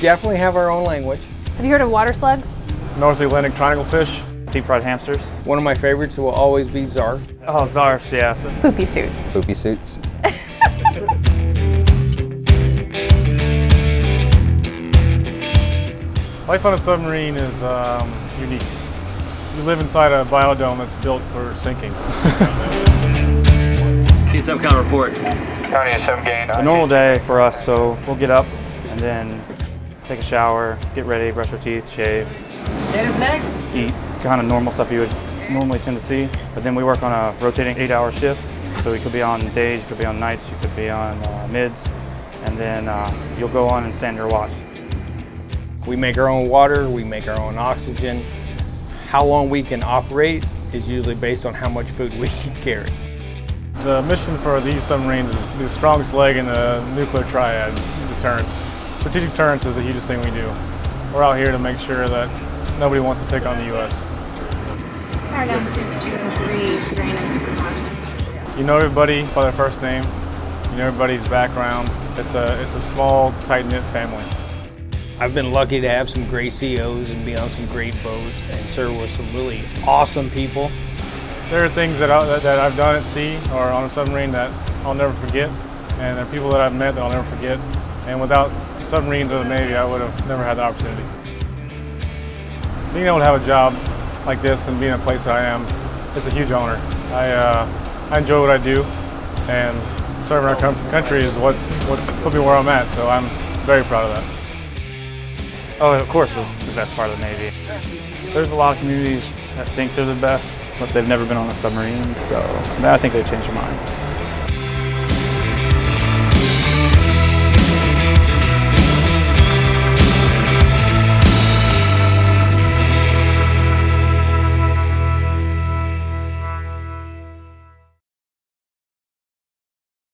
definitely have our own language. Have you heard of water slugs? North Atlantic triangle fish. Deep fried hamsters. One of my favorites will always be Zarf. Oh, Zarfs, yeah. So Poopy suit. Poopy suits. Life on a submarine is um, unique. You live inside a biodome that's built for sinking. TSM count report. County is 7 gain. a normal day for us, so we'll get up and then take a shower, get ready, brush your teeth, shave. next. Eat kind of normal stuff you would normally tend to see. But then we work on a rotating eight hour shift. So you could be on days, you could be on nights, you could be on uh, mids, and then uh, you'll go on and stand your watch. We make our own water, we make our own oxygen. How long we can operate is usually based on how much food we can carry. The mission for these submarines is to be the strongest leg in the nuclear triad, deterrence. Strategic deterrence is the hugest thing we do. We're out here to make sure that nobody wants to pick on the U.S. Our altitude's two three, drain and super You know everybody by their first name. You know everybody's background. It's a, it's a small, tight-knit family. I've been lucky to have some great COs and be on some great boats and serve with some really awesome people. There are things that, I, that, that I've done at sea or on a submarine that I'll never forget, and there are people that I've met that I'll never forget. And without submarines or the Navy, I would have never had the opportunity. Being able to have a job like this and being in a place that I am, it's a huge honor. I, uh, I enjoy what I do, and serving our country is what's, what's put me where I'm at, so I'm very proud of that. Oh, of course, it's the best part of the Navy. There's a lot of communities that think they're the best, but they've never been on a submarine, so I, I think they changed their mind.